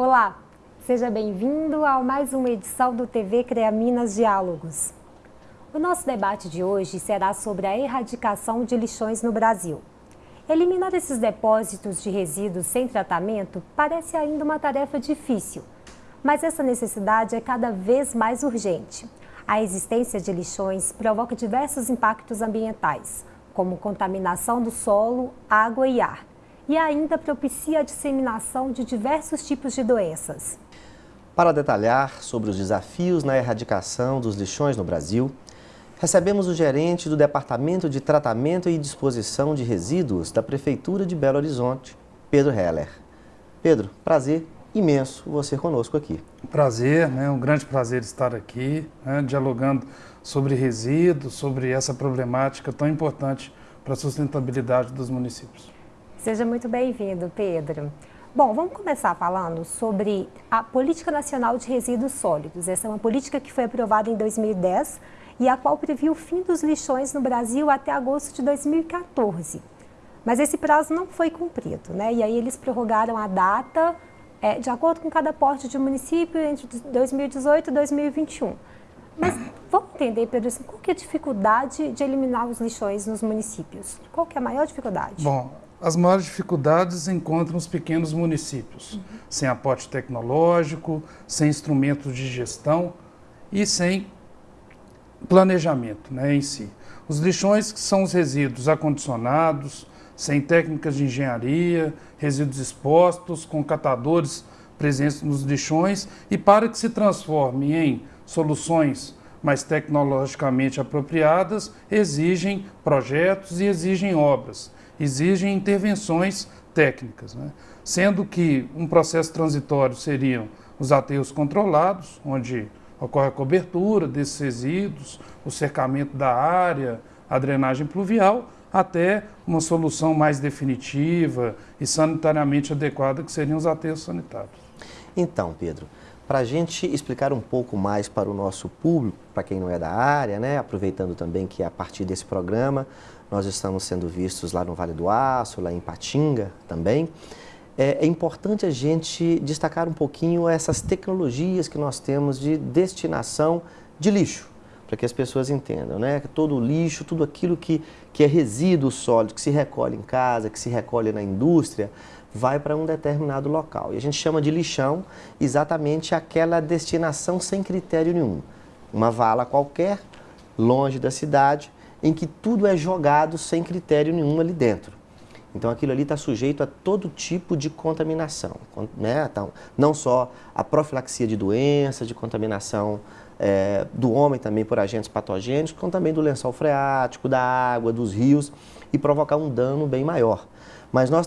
Olá, seja bem-vindo a mais uma edição do TV CREA Minas Diálogos. O nosso debate de hoje será sobre a erradicação de lixões no Brasil. Eliminar esses depósitos de resíduos sem tratamento parece ainda uma tarefa difícil, mas essa necessidade é cada vez mais urgente. A existência de lixões provoca diversos impactos ambientais, como contaminação do solo, água e ar, e ainda propicia a disseminação de diversos tipos de doenças. Para detalhar sobre os desafios na erradicação dos lixões no Brasil, recebemos o gerente do Departamento de Tratamento e Disposição de Resíduos da Prefeitura de Belo Horizonte, Pedro Heller. Pedro, prazer imenso você conosco aqui. Prazer, né? um grande prazer estar aqui, né? dialogando sobre resíduos, sobre essa problemática tão importante para a sustentabilidade dos municípios. Seja muito bem-vindo, Pedro. Bom, vamos começar falando sobre a Política Nacional de Resíduos Sólidos. Essa é uma política que foi aprovada em 2010 e a qual previu o fim dos lixões no Brasil até agosto de 2014. Mas esse prazo não foi cumprido, né? E aí eles prorrogaram a data é, de acordo com cada porte de município entre 2018 e 2021. Mas vamos entender, Pedro, assim, qual é a dificuldade de eliminar os lixões nos municípios? Qual é a maior dificuldade? Bom, as maiores dificuldades encontram os pequenos municípios, uhum. sem aporte tecnológico, sem instrumentos de gestão e sem planejamento né, em si. Os lixões que são os resíduos acondicionados, sem técnicas de engenharia, resíduos expostos, com catadores presentes nos lixões e para que se transforme em soluções mais tecnologicamente apropriadas, exigem projetos e exigem obras, exigem intervenções técnicas. Né? Sendo que um processo transitório seriam os aterros controlados, onde ocorre a cobertura desses resíduos, o cercamento da área, a drenagem pluvial, até uma solução mais definitiva e sanitariamente adequada, que seriam os aterros sanitários. Então, Pedro, para a gente explicar um pouco mais para o nosso público, para quem não é da área, né, aproveitando também que a partir desse programa nós estamos sendo vistos lá no Vale do Aço, lá em Patinga também, é, é importante a gente destacar um pouquinho essas tecnologias que nós temos de destinação de lixo, para que as pessoas entendam, né? Todo o lixo, tudo aquilo que, que é resíduo sólido, que se recolhe em casa, que se recolhe na indústria, vai para um determinado local. E a gente chama de lixão exatamente aquela destinação sem critério nenhum. Uma vala qualquer, longe da cidade, em que tudo é jogado sem critério nenhum ali dentro. Então aquilo ali está sujeito a todo tipo de contaminação, né? Então, não só a profilaxia de doenças, de contaminação é, do homem também por agentes patogênicos, como também do lençol freático, da água, dos rios e provocar um dano bem maior. Mas nós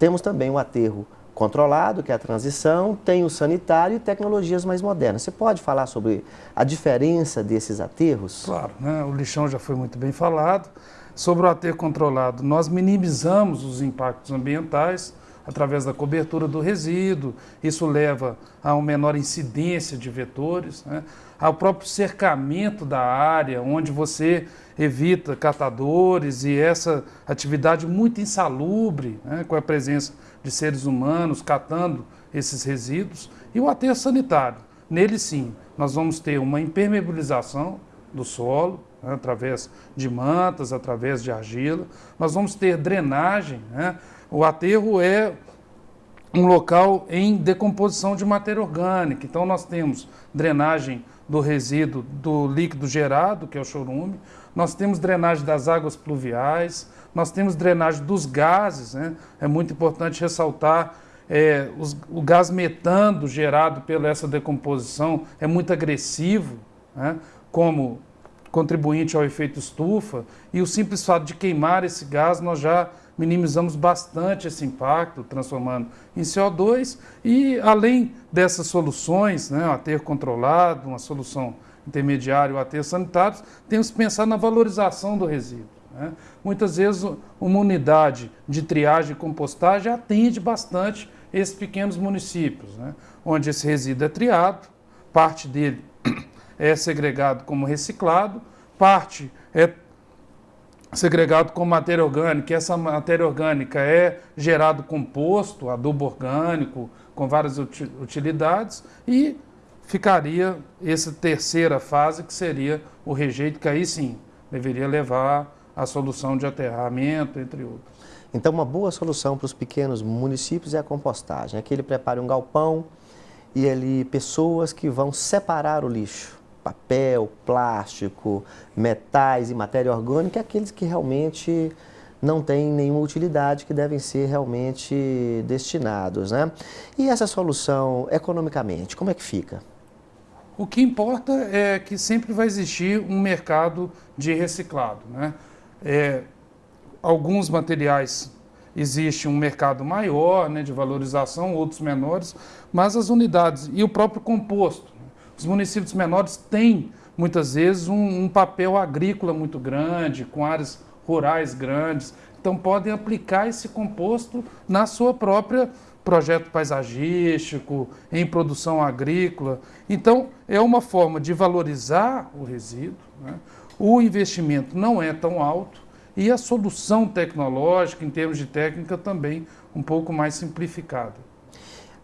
temos também o aterro controlado, que é a transição, tem o sanitário e tecnologias mais modernas. Você pode falar sobre a diferença desses aterros? Claro, né? o lixão já foi muito bem falado. Sobre o aterro controlado, nós minimizamos os impactos ambientais através da cobertura do resíduo, isso leva a uma menor incidência de vetores, né? Ao próprio cercamento da área, onde você evita catadores e essa atividade muito insalubre, né? com a presença de seres humanos catando esses resíduos, e o aterro sanitário. Nele sim, nós vamos ter uma impermeabilização do solo, né, através de mantas, através de argila. Nós vamos ter drenagem. Né? O aterro é um local em decomposição de matéria orgânica. Então, nós temos drenagem do resíduo do líquido gerado, que é o chorume, nós temos drenagem das águas pluviais, nós temos drenagem dos gases. Né? É muito importante ressaltar é, os, o gás metano gerado pela essa decomposição é muito agressivo, né? como contribuinte ao efeito estufa, e o simples fato de queimar esse gás, nós já minimizamos bastante esse impacto, transformando em CO2, e além dessas soluções, né, o aterro controlado, uma solução intermediária, o aterro sanitário, temos que pensar na valorização do resíduo. Né? Muitas vezes uma unidade de triagem e compostagem atende bastante esses pequenos municípios, né? onde esse resíduo é triado, parte dele é segregado como reciclado, parte é segregado com matéria orgânica, e essa matéria orgânica é gerado composto, adubo orgânico, com várias utilidades, e ficaria essa terceira fase, que seria o rejeito, que aí sim deveria levar à solução de aterramento, entre outros. Então, uma boa solução para os pequenos municípios é a compostagem. Que ele prepare um galpão e ali pessoas que vão separar o lixo papel, plástico, metais e matéria orgânica, aqueles que realmente não têm nenhuma utilidade, que devem ser realmente destinados. Né? E essa solução, economicamente, como é que fica? O que importa é que sempre vai existir um mercado de reciclado. Né? É, alguns materiais existe um mercado maior né, de valorização, outros menores, mas as unidades e o próprio composto os municípios menores têm, muitas vezes, um, um papel agrícola muito grande, com áreas rurais grandes, então podem aplicar esse composto na sua própria projeto paisagístico, em produção agrícola. Então, é uma forma de valorizar o resíduo. Né? O investimento não é tão alto e a solução tecnológica, em termos de técnica, também um pouco mais simplificada.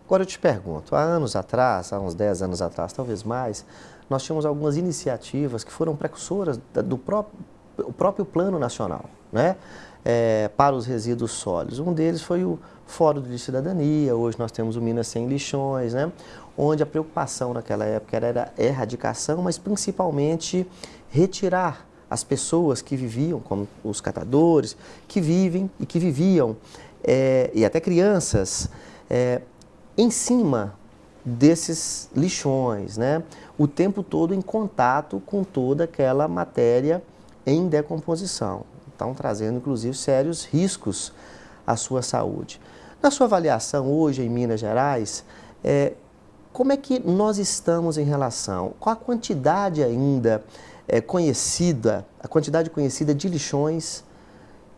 Agora eu te pergunto, há anos atrás, há uns 10 anos atrás, talvez mais, nós tínhamos algumas iniciativas que foram precursoras do próprio, o próprio Plano Nacional, né? É, para os resíduos sólidos. Um deles foi o Fórum de Cidadania, hoje nós temos o Minas Sem Lixões, né? onde a preocupação naquela época era erradicação, mas principalmente retirar as pessoas que viviam, como os catadores, que vivem e que viviam, é, e até crianças, é, em cima desses lixões, né? o tempo todo em contato com toda aquela matéria em decomposição. Estão trazendo, inclusive, sérios riscos à sua saúde. Na sua avaliação hoje em Minas Gerais, é, como é que nós estamos em relação? Qual a quantidade ainda é, conhecida, a quantidade conhecida de lixões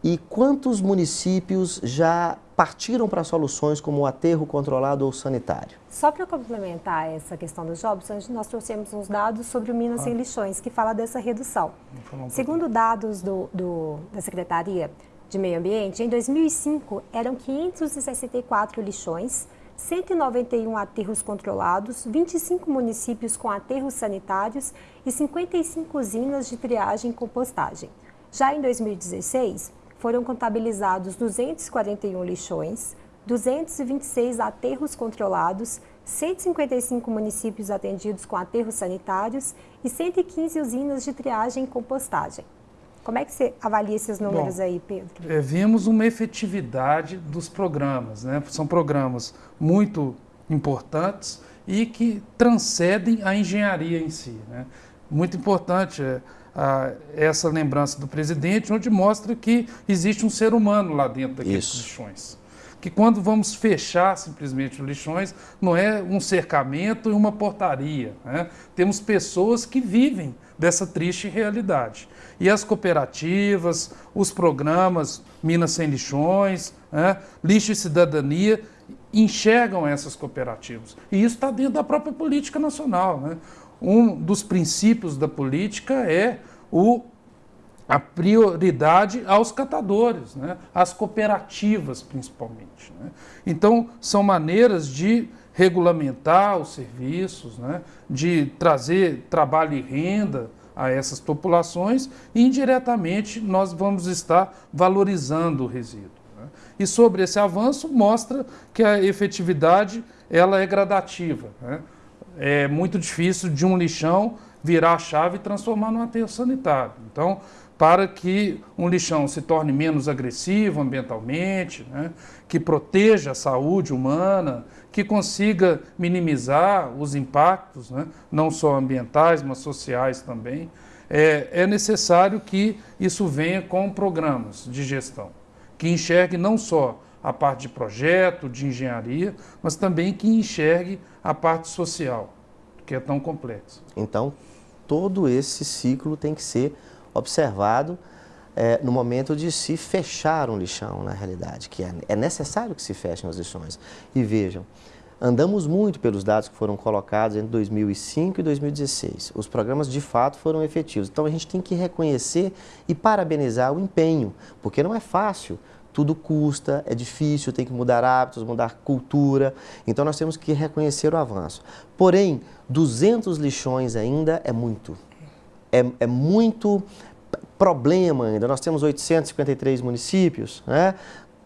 e quantos municípios já partiram para soluções como o aterro controlado ou sanitário? Só para complementar essa questão dos jobs, nós trouxemos uns dados sobre o Minas ah. Sem Lixões, que fala dessa redução. Um Segundo dados do, do, da Secretaria de Meio Ambiente, em 2005 eram 564 lixões, 191 aterros controlados, 25 municípios com aterros sanitários e 55 usinas de triagem e compostagem. Já em 2016, foram contabilizados 241 lixões, 226 aterros controlados, 155 municípios atendidos com aterros sanitários e 115 usinas de triagem e compostagem. Como é que você avalia esses números Bom, aí, Pedro? É, vimos uma efetividade dos programas. Né? São programas muito importantes e que transcendem a engenharia em si. Né? Muito importante. É, a, essa lembrança do presidente, onde mostra que existe um ser humano lá dentro daqueles Isso. lixões. Que quando vamos fechar simplesmente os lixões, não é um cercamento e uma portaria. Né? Temos pessoas que vivem dessa triste realidade. E as cooperativas, os programas Minas Sem Lixões, né? Lixo e Cidadania, enxergam essas cooperativas. E isso está dentro da própria política nacional. Né? um dos princípios da política é o, a prioridade aos catadores, né? às cooperativas principalmente. Né? Então, são maneiras de regulamentar os serviços, né? de trazer trabalho e renda a essas populações e indiretamente nós vamos estar valorizando o resíduo. Né? E sobre esse avanço mostra que a efetividade ela é gradativa. Né? é muito difícil de um lixão virar a chave e transformar num aterro sanitário. Então, para que um lixão se torne menos agressivo ambientalmente, né, que proteja a saúde humana, que consiga minimizar os impactos, né, não só ambientais, mas sociais também, é, é necessário que isso venha com programas de gestão, que enxergue não só a parte de projeto, de engenharia, mas também que enxergue a parte social, que é tão complexa. Então, todo esse ciclo tem que ser observado é, no momento de se fechar um lixão, na realidade, que é, é necessário que se fechem os lixões. E vejam, andamos muito pelos dados que foram colocados entre 2005 e 2016. Os programas de fato foram efetivos. Então a gente tem que reconhecer e parabenizar o empenho, porque não é fácil. Tudo custa, é difícil, tem que mudar hábitos, mudar cultura. Então nós temos que reconhecer o avanço. Porém, 200 lixões ainda é muito. É, é muito problema ainda. Nós temos 853 municípios, né?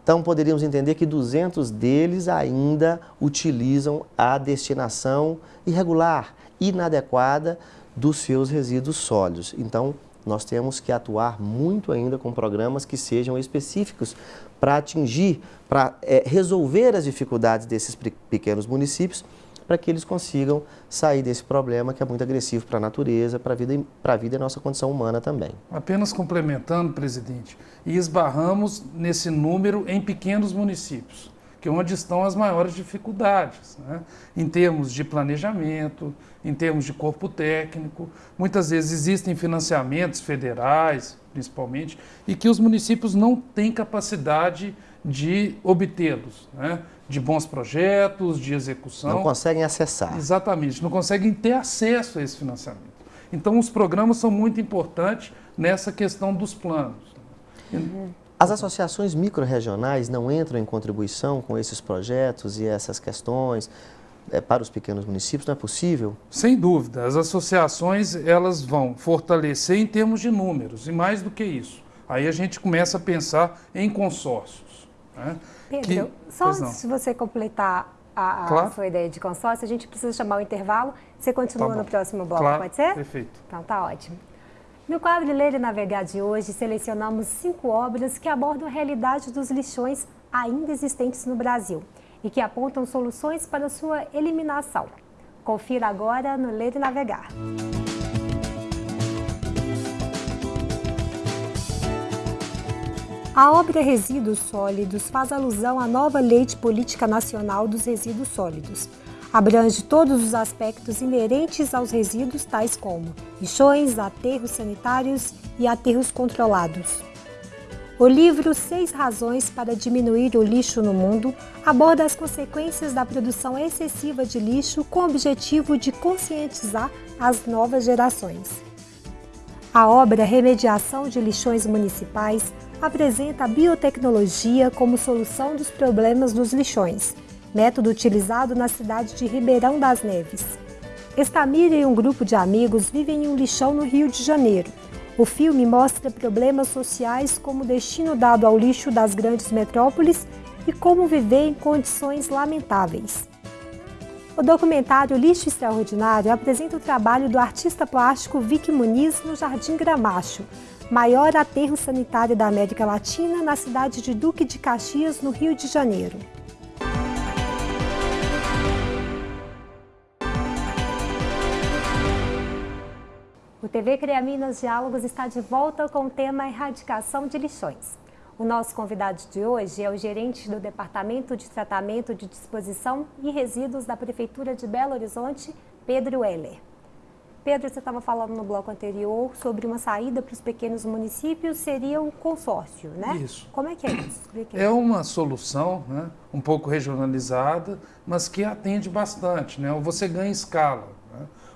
Então, poderíamos entender que 200 deles ainda utilizam a destinação irregular, inadequada dos seus resíduos sólidos. Então, nós temos que atuar muito ainda com programas que sejam específicos para atingir, para é, resolver as dificuldades desses pequenos municípios para que eles consigam sair desse problema que é muito agressivo para a natureza, para a vida, para a vida e nossa condição humana também. Apenas complementando, presidente, e esbarramos nesse número em pequenos municípios, que é onde estão as maiores dificuldades, né? em termos de planejamento, em termos de corpo técnico. Muitas vezes existem financiamentos federais, principalmente, e que os municípios não têm capacidade de obtê-los. Né? de bons projetos, de execução. Não conseguem acessar. Exatamente, não conseguem ter acesso a esse financiamento. Então, os programas são muito importantes nessa questão dos planos. As associações microrregionais não entram em contribuição com esses projetos e essas questões é, para os pequenos municípios? Não é possível? Sem dúvida. As associações elas vão fortalecer em termos de números e mais do que isso. Aí a gente começa a pensar em consórcios. Né? Pedro, que, só antes de você completar a, a claro. sua ideia de consórcio, a gente precisa chamar o intervalo. Você continua tá no próximo bloco, claro. pode ser? Perfeito. Então tá ótimo. No quadro Ler e Navegar de hoje, selecionamos cinco obras que abordam a realidade dos lixões ainda existentes no Brasil e que apontam soluções para sua eliminação. Confira agora no Ler e Navegar. A obra Resíduos Sólidos faz alusão à nova Lei de Política Nacional dos Resíduos Sólidos. Abrange todos os aspectos inerentes aos resíduos, tais como lixões, aterros sanitários e aterros controlados. O livro Seis Razões para Diminuir o Lixo no Mundo aborda as consequências da produção excessiva de lixo com o objetivo de conscientizar as novas gerações. A obra Remediação de Lixões Municipais apresenta a biotecnologia como solução dos problemas dos lixões, método utilizado na cidade de Ribeirão das Neves. Estamira e um grupo de amigos vivem em um lixão no Rio de Janeiro. O filme mostra problemas sociais como o destino dado ao lixo das grandes metrópoles e como viver em condições lamentáveis. O documentário Lixo Extraordinário apresenta o trabalho do artista plástico Vicky Muniz no Jardim Gramacho, maior aterro sanitário da América Latina, na cidade de Duque de Caxias, no Rio de Janeiro. TV Cria Minas Diálogos está de volta com o tema Erradicação de Lixões. O nosso convidado de hoje é o gerente do Departamento de Tratamento de Disposição e Resíduos da Prefeitura de Belo Horizonte, Pedro Heller. Pedro, você estava falando no bloco anterior sobre uma saída para os pequenos municípios, seria o consórcio, né? Isso. Como é que é isso? É uma solução né, um pouco regionalizada, mas que atende bastante, né? Você ganha escala.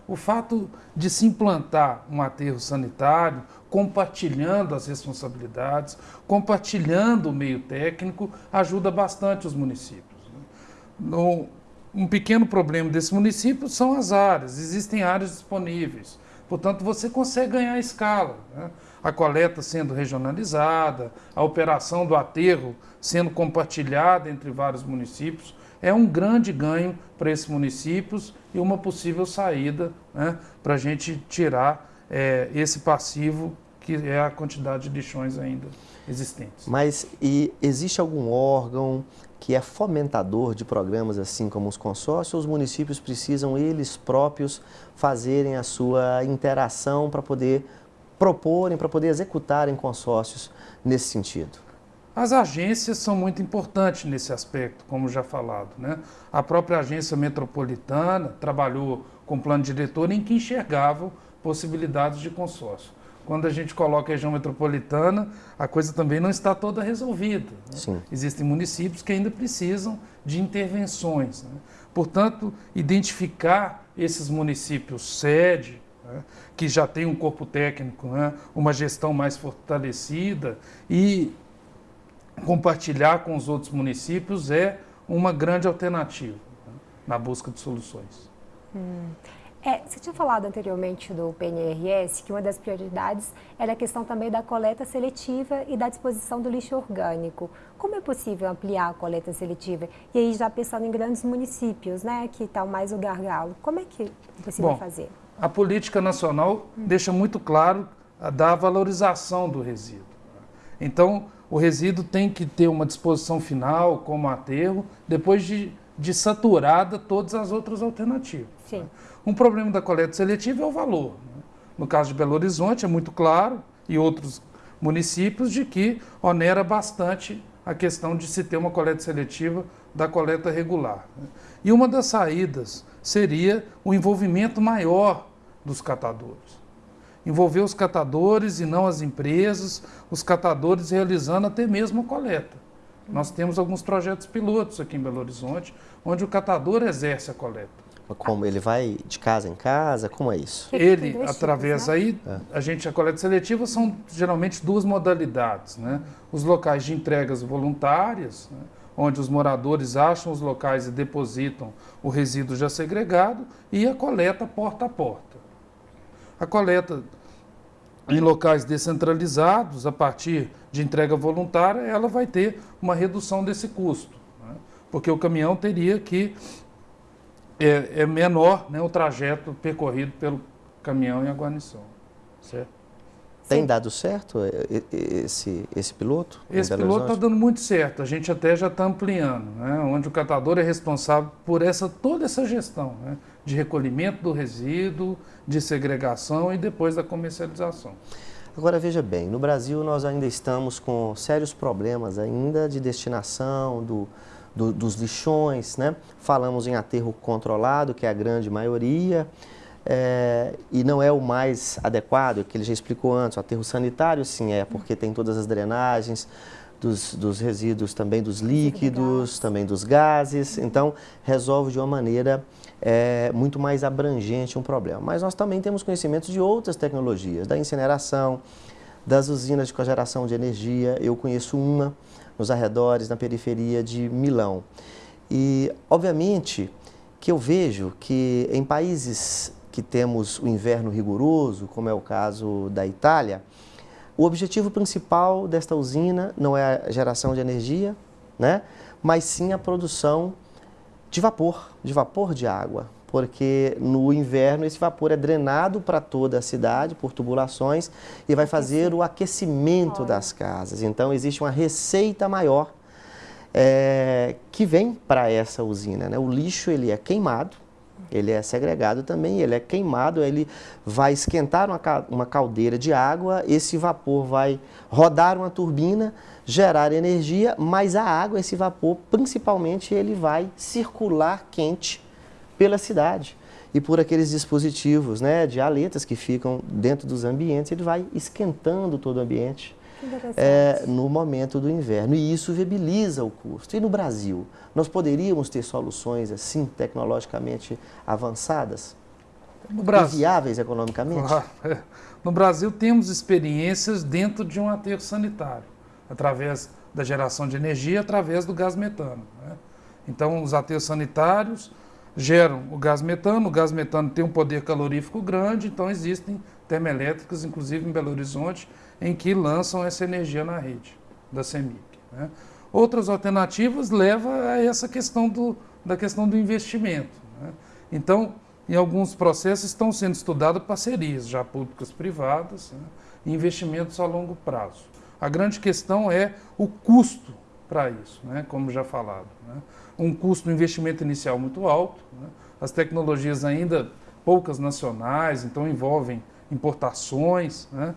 O fato de se implantar um aterro sanitário, compartilhando as responsabilidades, compartilhando o meio técnico, ajuda bastante os municípios. Né? No, um pequeno problema desse município são as áreas, existem áreas disponíveis. Portanto, você consegue ganhar escala. Né? A coleta sendo regionalizada, a operação do aterro sendo compartilhada entre vários municípios, é um grande ganho para esses municípios e uma possível saída né, para a gente tirar é, esse passivo que é a quantidade de lixões ainda existentes. Mas e existe algum órgão que é fomentador de programas assim como os consórcios, os municípios precisam eles próprios fazerem a sua interação para poder proporem, para poder executarem consórcios nesse sentido? As agências são muito importantes nesse aspecto, como já falado. Né? A própria agência metropolitana trabalhou com plano diretor em que enxergavam possibilidades de consórcio. quando a gente coloca a região metropolitana, a coisa também não está toda resolvida. Né? Existem municípios que ainda precisam de intervenções. Né? Portanto, identificar esses municípios sede, né? que já tem um corpo técnico, né? uma gestão mais fortalecida e compartilhar com os outros municípios é uma grande alternativa né? na busca de soluções. Hum. É, você tinha falado anteriormente do PNRS que uma das prioridades era a questão também da coleta seletiva e da disposição do lixo orgânico. Como é possível ampliar a coleta seletiva? E aí já pensando em grandes municípios, né, que estão mais o gargalo, como é que é possível Bom, fazer? A política nacional hum. deixa muito claro a da valorização do resíduo. Então, o resíduo tem que ter uma disposição final, como aterro, depois de, de saturada todas as outras alternativas. Sim. Um problema da coleta seletiva é o valor. Né? No caso de Belo Horizonte, é muito claro, e outros municípios, de que onera bastante a questão de se ter uma coleta seletiva da coleta regular. Né? E uma das saídas seria o envolvimento maior dos catadores. Envolver os catadores e não as empresas, os catadores realizando até mesmo a coleta. Nós temos alguns projetos pilotos aqui em Belo Horizonte, onde o catador exerce a coleta. Como ele vai de casa em casa? Como é isso? Ele, através né? aí, é. a gente, a coleta seletiva são geralmente duas modalidades, né? Os locais de entregas voluntárias, né? onde os moradores acham os locais e depositam o resíduo já segregado, e a coleta porta a porta. A coleta em locais descentralizados, a partir de entrega voluntária, ela vai ter uma redução desse custo, né? porque o caminhão teria que é, é menor né, o trajeto percorrido pelo caminhão e a guarnição. Certo? Tem dado certo esse, esse piloto? Esse piloto está dando muito certo. A gente até já está ampliando, né? onde o catador é responsável por essa, toda essa gestão né? de recolhimento do resíduo, de segregação e depois da comercialização. Agora veja bem, no Brasil nós ainda estamos com sérios problemas ainda de destinação do, do, dos lixões, né? falamos em aterro controlado, que é a grande maioria, é, e não é o mais adequado, que ele já explicou antes, o aterro sanitário sim é, porque tem todas as drenagens, dos, dos resíduos também dos líquidos, também dos gases, então resolve de uma maneira é, muito mais abrangente um problema. Mas nós também temos conhecimento de outras tecnologias, da incineração, das usinas de cogeração de energia, eu conheço uma, nos arredores, na periferia de Milão. E, obviamente, que eu vejo que em países que temos o inverno rigoroso, como é o caso da Itália, o objetivo principal desta usina não é a geração de energia, né? mas sim a produção de vapor, de vapor de água porque no inverno esse vapor é drenado para toda a cidade por tubulações e vai fazer o aquecimento das casas. Então existe uma receita maior é, que vem para essa usina. Né? O lixo ele é queimado, ele é segregado também, ele é queimado, ele vai esquentar uma, caldeira de água, esse vapor vai rodar uma turbina, gerar energia, mas a água, esse vapor, principalmente, ele vai circular quente pela cidade. E por aqueles dispositivos né, de aletas que ficam dentro dos ambientes, ele vai esquentando todo o ambiente é, no momento do inverno. E isso viabiliza o custo. E no Brasil, nós poderíamos ter soluções assim, tecnologicamente avançadas? No Brasil, viáveis economicamente? É. No Brasil, temos experiências dentro de um aterro sanitário, através da geração de energia, através do gás metano. Né? Então, os aterros sanitários geram o gás metano. O gás metano tem um poder calorífico grande, então existem termoelétricas, inclusive em Belo Horizonte, em que lançam essa energia na rede da CEMIG. Né? Outras alternativas levam a essa questão do, da questão do investimento. Né? Então, em alguns processos estão sendo estudadas parcerias, já públicas privadas, né? investimentos a longo prazo. A grande questão é o custo para isso, né? como já falado. Né? um custo, um investimento inicial muito alto. Né? As tecnologias ainda poucas nacionais, então envolvem importações né?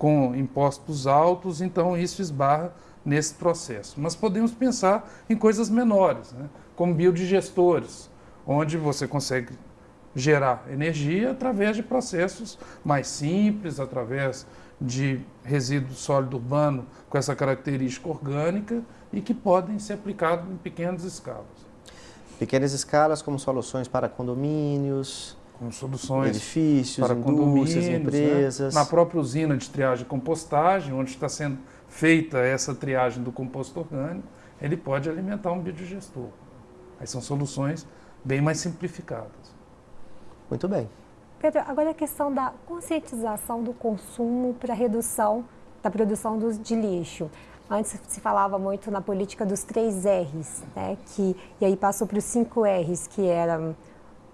Com impostos altos, então isso esbarra nesse processo. Mas podemos pensar em coisas menores, né? como biodigestores, onde você consegue gerar energia através de processos mais simples, através de resíduo sólido urbano com essa característica orgânica e que podem ser aplicados em pequenas escalas. Pequenas escalas como soluções para condomínios, com soluções edifícios, para indústrias, condomínios, empresas. Né? Na própria usina de triagem e compostagem, onde está sendo feita essa triagem do composto orgânico, ele pode alimentar um biodigestor. Aí são soluções bem mais simplificadas. Muito bem. Pedro, agora a questão da conscientização do consumo para redução da produção de lixo. Antes se falava muito na política dos três R's, né? que, e aí passou para os cinco R's, que era,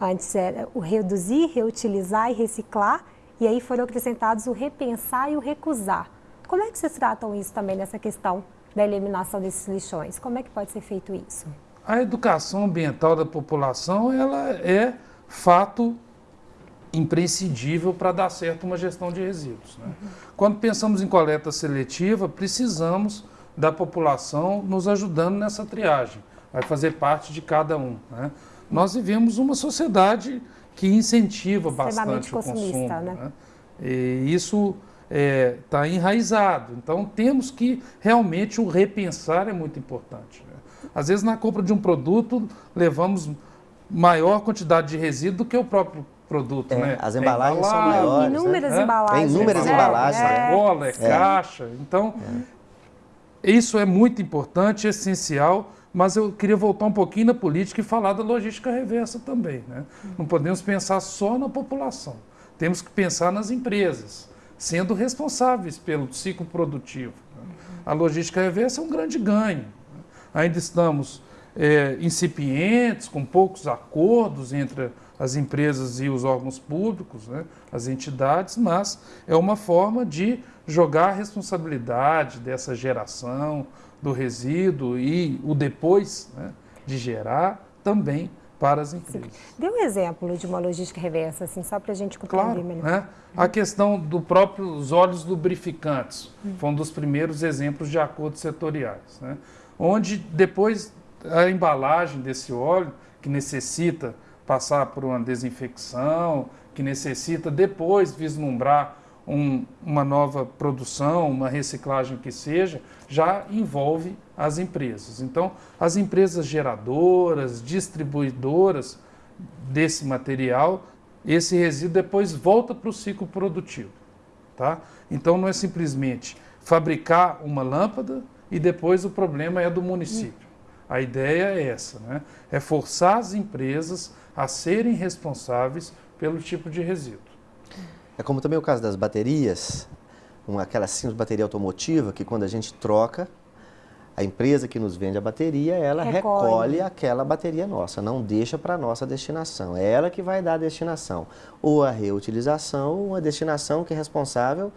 antes era o reduzir, reutilizar e reciclar, e aí foram acrescentados o repensar e o recusar. Como é que vocês tratam isso também nessa questão da eliminação desses lixões? Como é que pode ser feito isso? A educação ambiental da população ela é fato imprescindível para dar certo uma gestão de resíduos. Né? Uhum. Quando pensamos em coleta seletiva, precisamos da população nos ajudando nessa triagem. Vai fazer parte de cada um. Né? Nós vivemos uma sociedade que incentiva bastante o consumo. Né? Né? E isso está é, enraizado. Então temos que realmente o repensar é muito importante. Né? Às vezes na compra de um produto levamos maior quantidade de resíduo do que o próprio produto, é, né? As embalagens é são maiores. Inúmeras né? embalagens. Tem inúmeras né? embalagens. É, sacola, é, caixa. Então, isso é muito importante, essencial, mas eu queria voltar um pouquinho na política e falar da logística reversa também. Né? Não podemos pensar só na população. Temos que pensar nas empresas, sendo responsáveis pelo ciclo produtivo. Né? A logística reversa é um grande ganho. Ainda estamos é, incipientes, com poucos acordos entre as empresas e os órgãos públicos, né, as entidades, mas é uma forma de jogar a responsabilidade dessa geração do resíduo e o depois né, de gerar também para as empresas. Sim. Dê um exemplo de uma logística reversa, assim, só para a gente compreender claro, melhor. Né? A questão do próprio os óleos lubrificantes hum. foi um dos primeiros exemplos de acordos setoriais, né? onde depois a embalagem desse óleo, que necessita passar por uma desinfecção, que necessita depois vislumbrar um, uma nova produção, uma reciclagem que seja, já envolve as empresas. Então, as empresas geradoras, distribuidoras desse material, esse resíduo depois volta para o ciclo produtivo. Tá? Então, não é simplesmente fabricar uma lâmpada e depois o problema é do município. A ideia é essa, né? é forçar as empresas a serem responsáveis pelo tipo de resíduo. É como também o caso das baterias, uma, aquela simples bateria automotiva, que quando a gente troca, a empresa que nos vende a bateria, ela recolhe, recolhe aquela bateria nossa, não deixa para a nossa destinação. É ela que vai dar a destinação. Ou a reutilização, ou a destinação que é responsável,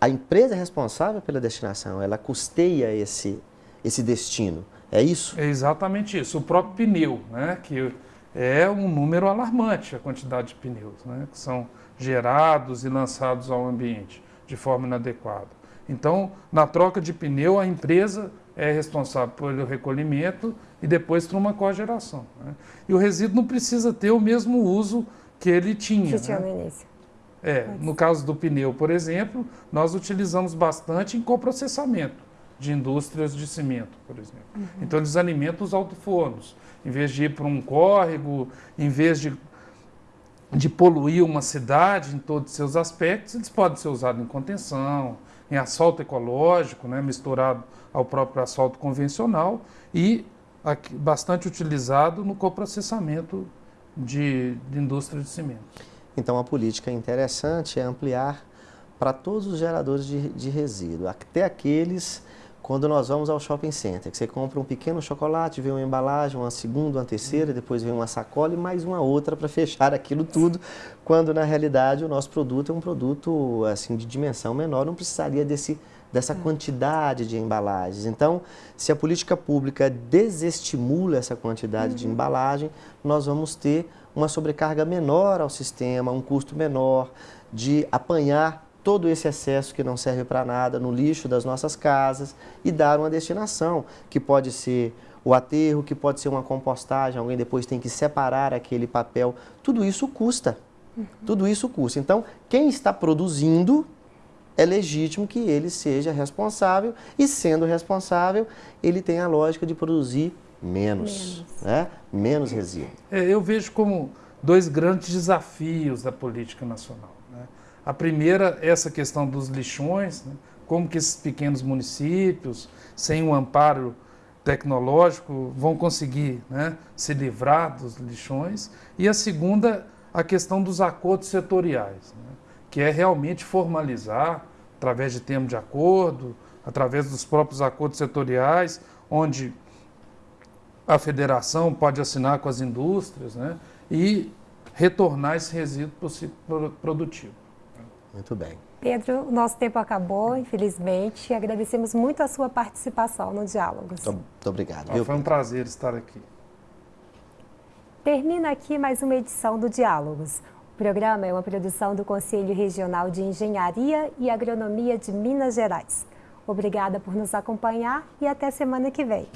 a empresa é responsável pela destinação, ela custeia esse, esse destino. É isso? É exatamente isso. O próprio pneu, né, que é um número alarmante a quantidade de pneus né, que são gerados e lançados ao ambiente de forma inadequada. Então, na troca de pneu, a empresa é responsável pelo recolhimento e depois por uma cogeração. Né? E o resíduo não precisa ter o mesmo uso que ele tinha. Que tinha né? no início. É, no caso do pneu, por exemplo, nós utilizamos bastante em coprocessamento de indústrias de cimento, por exemplo. Uhum. Então eles alimentam os alto-fornos. Em vez de ir para um córrego, em vez de, de poluir uma cidade em todos os seus aspectos, eles podem ser usados em contenção, em asfalto ecológico, né, misturado ao próprio asfalto convencional e aqui, bastante utilizado no coprocessamento de, de indústria de cimento. Então a política interessante é ampliar para todos os geradores de, de resíduo, até aqueles quando nós vamos ao shopping center, que você compra um pequeno chocolate, vem uma embalagem, uma segunda, uma terceira, depois vem uma sacola e mais uma outra para fechar aquilo tudo, quando na realidade o nosso produto é um produto assim de dimensão menor, não precisaria desse dessa quantidade de embalagens. Então, se a política pública desestimula essa quantidade uhum. de embalagem, nós vamos ter uma sobrecarga menor ao sistema, um custo menor de apanhar todo esse excesso que não serve para nada no lixo das nossas casas e dar uma destinação, que pode ser o aterro, que pode ser uma compostagem, alguém depois tem que separar aquele papel. Tudo isso custa. Uhum. Tudo isso custa. Então, quem está produzindo é legítimo que ele seja responsável e, sendo responsável, ele tem a lógica de produzir menos, menos, né? menos resíduo. É, eu vejo como dois grandes desafios da política nacional. A primeira essa questão dos lixões, né? como que esses pequenos municípios, sem um amparo tecnológico, vão conseguir né, se livrar dos lixões. E a segunda, a questão dos acordos setoriais, né, que é realmente formalizar, através de termos de acordo, através dos próprios acordos setoriais, onde a federação pode assinar com as indústrias né, e retornar esse resíduo produtivo. Muito bem. Pedro, o nosso tempo acabou, infelizmente. Agradecemos muito a sua participação no Diálogos. Muito, obrigado. Ah, foi um prazer estar aqui. Termina aqui mais uma edição do Diálogos. O programa é uma produção do Conselho Regional de Engenharia e Agronomia de Minas Gerais. Obrigada por nos acompanhar e até semana que vem.